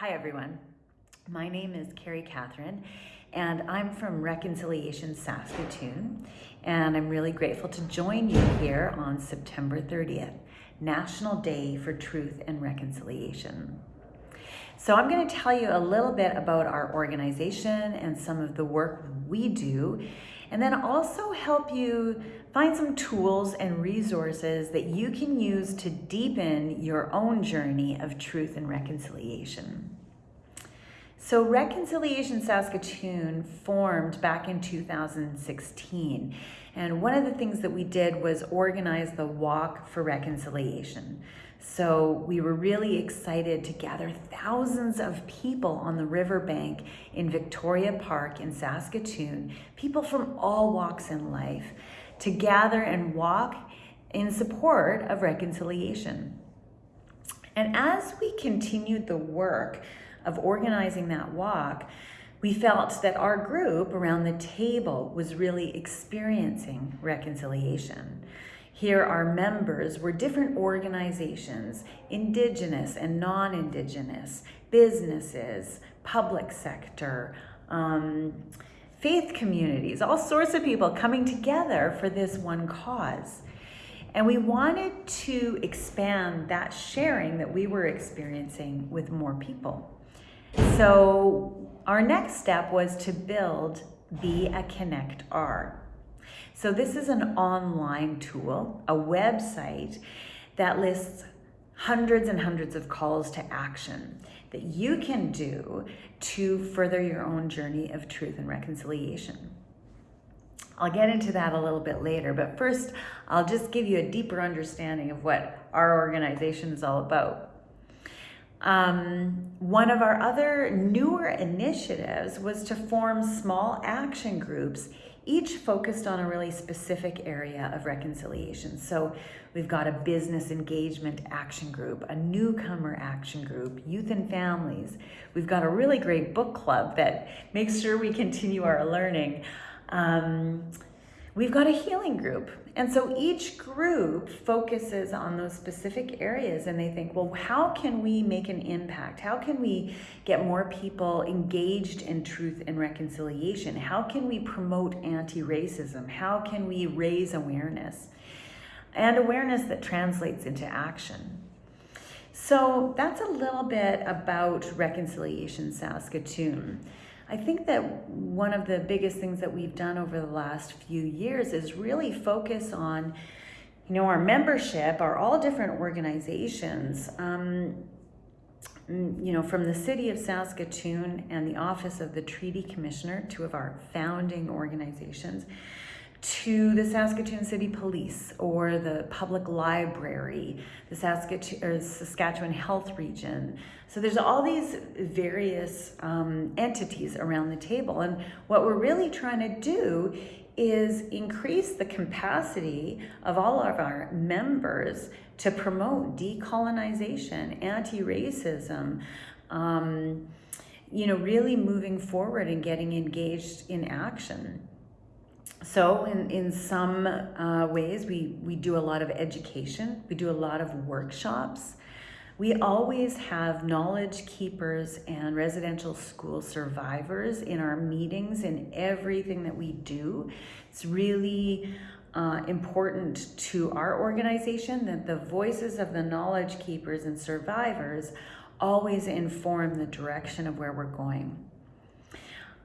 Hi everyone. My name is Carrie Catherine and I'm from Reconciliation Saskatoon and I'm really grateful to join you here on September 30th, National Day for Truth and Reconciliation. So I'm going to tell you a little bit about our organization and some of the work we do and then also help you find some tools and resources that you can use to deepen your own journey of truth and reconciliation. So Reconciliation Saskatoon formed back in 2016. And one of the things that we did was organize the Walk for Reconciliation. So we were really excited to gather thousands of people on the riverbank in Victoria Park in Saskatoon, people from all walks in life, to gather and walk in support of reconciliation. And as we continued the work of organizing that walk, we felt that our group around the table was really experiencing reconciliation. Here, our members were different organizations, indigenous and non-indigenous, businesses, public sector, um, faith communities, all sorts of people coming together for this one cause. And we wanted to expand that sharing that we were experiencing with more people. So our next step was to build Be a Connect R. So this is an online tool, a website that lists hundreds and hundreds of calls to action that you can do to further your own journey of truth and reconciliation. I'll get into that a little bit later, but first I'll just give you a deeper understanding of what our organization is all about. Um, one of our other newer initiatives was to form small action groups each focused on a really specific area of reconciliation. So we've got a business engagement action group, a newcomer action group, youth and families. We've got a really great book club that makes sure we continue our learning. Um, we've got a healing group. And so each group focuses on those specific areas and they think, well, how can we make an impact? How can we get more people engaged in truth and reconciliation? How can we promote anti-racism? How can we raise awareness? And awareness that translates into action. So that's a little bit about Reconciliation Saskatoon. I think that one of the biggest things that we've done over the last few years is really focus on, you know, our membership our all different organizations. Um, you know, from the city of Saskatoon and the Office of the Treaty Commissioner, two of our founding organizations, to the Saskatoon City Police or the Public Library, the Saskatoon, Saskatchewan Health Region. So there's all these various um, entities around the table. And what we're really trying to do is increase the capacity of all of our members to promote decolonization, anti-racism, um, you know, really moving forward and getting engaged in action. So in, in some uh, ways, we, we do a lot of education. We do a lot of workshops. We always have knowledge keepers and residential school survivors in our meetings in everything that we do. It's really uh, important to our organization that the voices of the knowledge keepers and survivors always inform the direction of where we're going.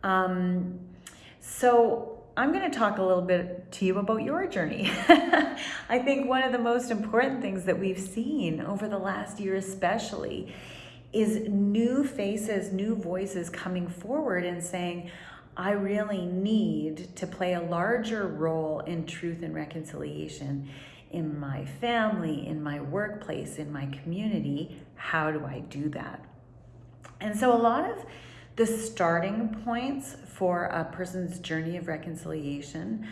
Um, so I'm going to talk a little bit to you about your journey. I think one of the most important things that we've seen over the last year especially is new faces, new voices coming forward and saying, I really need to play a larger role in truth and reconciliation in my family, in my workplace, in my community. How do I do that? And so a lot of the starting points for a person's journey of reconciliation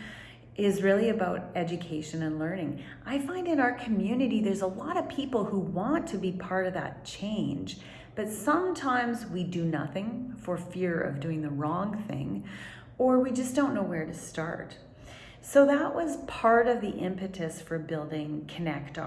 is really about education and learning. I find in our community, there's a lot of people who want to be part of that change, but sometimes we do nothing for fear of doing the wrong thing, or we just don't know where to start. So that was part of the impetus for building Connect.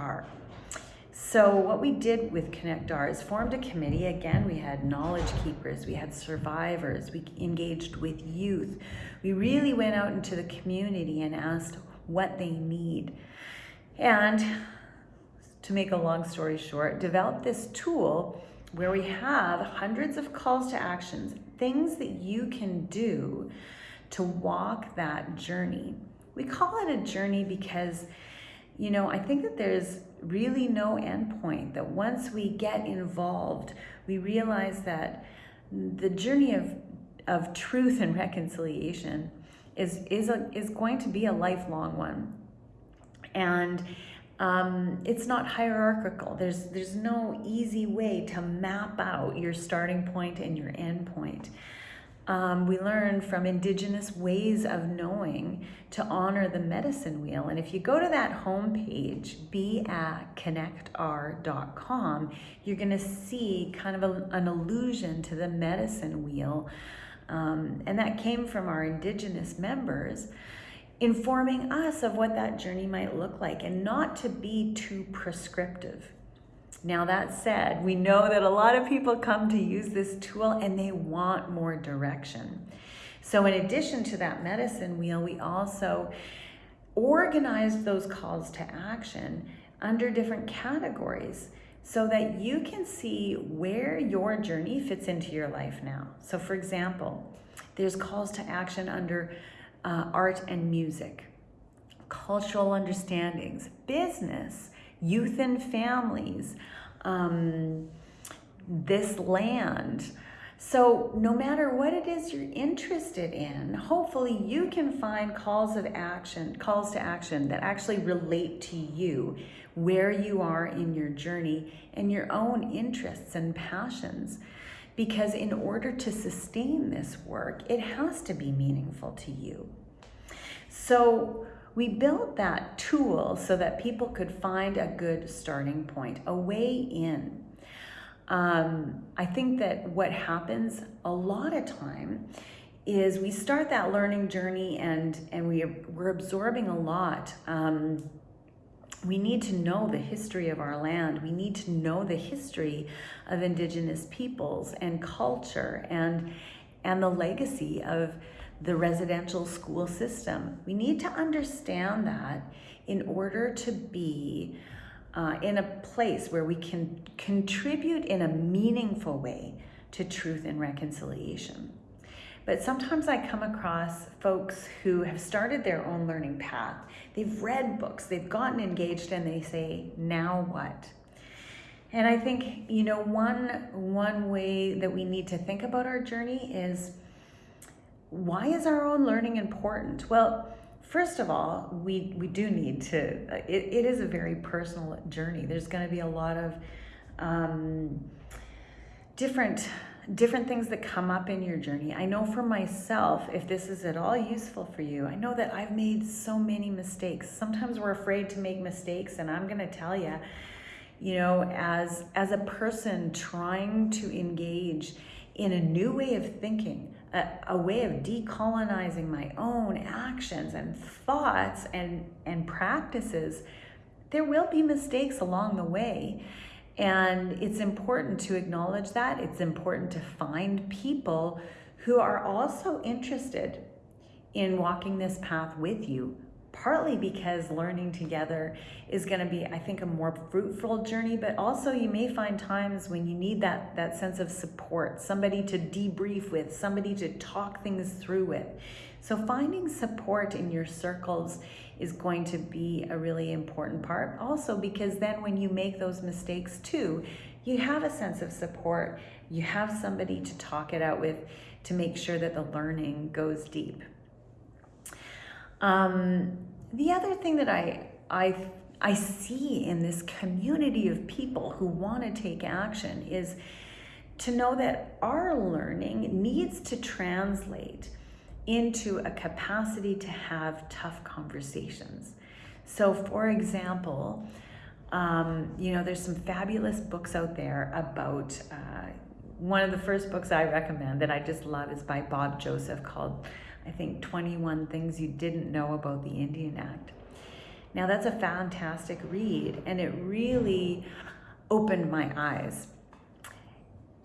So what we did with Connect R is formed a committee. Again, we had knowledge keepers, we had survivors, we engaged with youth. We really went out into the community and asked what they need. And to make a long story short, developed this tool where we have hundreds of calls to actions, things that you can do to walk that journey. We call it a journey because, you know, I think that there's really no endpoint, that once we get involved, we realize that the journey of, of truth and reconciliation is, is, a, is going to be a lifelong one. And um, it's not hierarchical. There's, there's no easy way to map out your starting point and your end point. Um, we learn from indigenous ways of knowing to honor the medicine wheel. And if you go to that homepage, beaconnectr.com, you're going to see kind of a, an allusion to the medicine wheel. Um, and that came from our indigenous members informing us of what that journey might look like and not to be too prescriptive. Now, that said, we know that a lot of people come to use this tool and they want more direction. So, in addition to that medicine wheel, we also organized those calls to action under different categories so that you can see where your journey fits into your life now. So, for example, there's calls to action under uh, art and music, cultural understandings, business, youth and families, um, this land. So no matter what it is you're interested in, hopefully you can find calls of action, calls to action that actually relate to you, where you are in your journey and your own interests and passions. Because in order to sustain this work, it has to be meaningful to you. So we built that tool so that people could find a good starting point, a way in. Um, I think that what happens a lot of time is we start that learning journey and and we we're absorbing a lot. Um, we need to know the history of our land. We need to know the history of indigenous peoples and culture and and the legacy of the residential school system. We need to understand that in order to be uh, in a place where we can contribute in a meaningful way to truth and reconciliation. But sometimes I come across folks who have started their own learning path. They've read books, they've gotten engaged, and they say, now what? And I think, you know, one, one way that we need to think about our journey is why is our own learning important? Well, first of all, we, we do need to, it, it is a very personal journey. There's going to be a lot of um, different different things that come up in your journey. I know for myself, if this is at all useful for you, I know that I've made so many mistakes. Sometimes we're afraid to make mistakes, and I'm going to tell you, you know, as as a person trying to engage in a new way of thinking, a, a way of decolonizing my own actions and thoughts and, and practices, there will be mistakes along the way. And it's important to acknowledge that. It's important to find people who are also interested in walking this path with you partly because learning together is going to be i think a more fruitful journey but also you may find times when you need that that sense of support somebody to debrief with somebody to talk things through with. So finding support in your circles is going to be a really important part. Also because then when you make those mistakes too you have a sense of support. You have somebody to talk it out with to make sure that the learning goes deep um, the other thing that I, I, I see in this community of people who want to take action is to know that our learning needs to translate into a capacity to have tough conversations. So, for example, um, you know, there's some fabulous books out there about. Uh, one of the first books I recommend that I just love is by Bob Joseph called I think, 21 Things You Didn't Know About the Indian Act. Now, that's a fantastic read, and it really opened my eyes.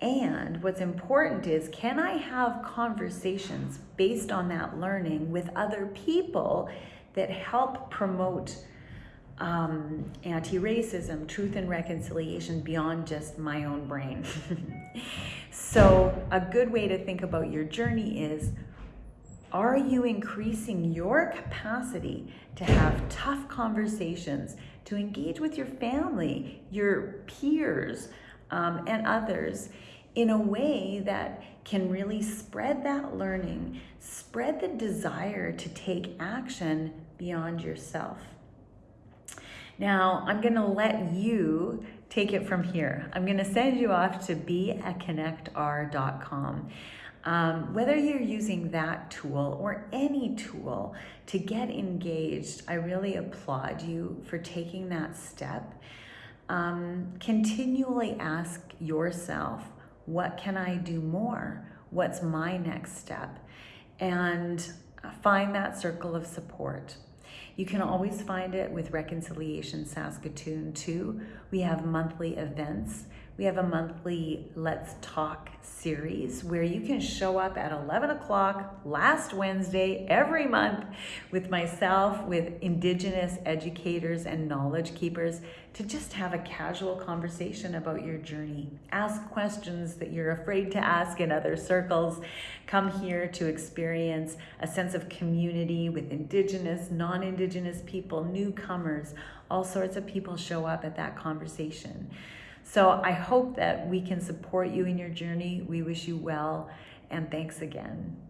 And what's important is can I have conversations based on that learning with other people that help promote um, anti racism, truth, and reconciliation beyond just my own brain? so, a good way to think about your journey is are you increasing your capacity to have tough conversations, to engage with your family, your peers, um, and others in a way that can really spread that learning, spread the desire to take action beyond yourself? Now, I'm going to let you take it from here. I'm going to send you off to beaconnectr.com. Um, whether you're using that tool or any tool to get engaged, I really applaud you for taking that step. Um, continually ask yourself, what can I do more? What's my next step? And find that circle of support. You can always find it with Reconciliation Saskatoon too. We have monthly events we have a monthly Let's Talk series where you can show up at 11 o'clock last Wednesday every month with myself, with Indigenous educators and knowledge keepers to just have a casual conversation about your journey. Ask questions that you're afraid to ask in other circles. Come here to experience a sense of community with Indigenous, non Indigenous people, newcomers. All sorts of people show up at that conversation. So I hope that we can support you in your journey. We wish you well, and thanks again.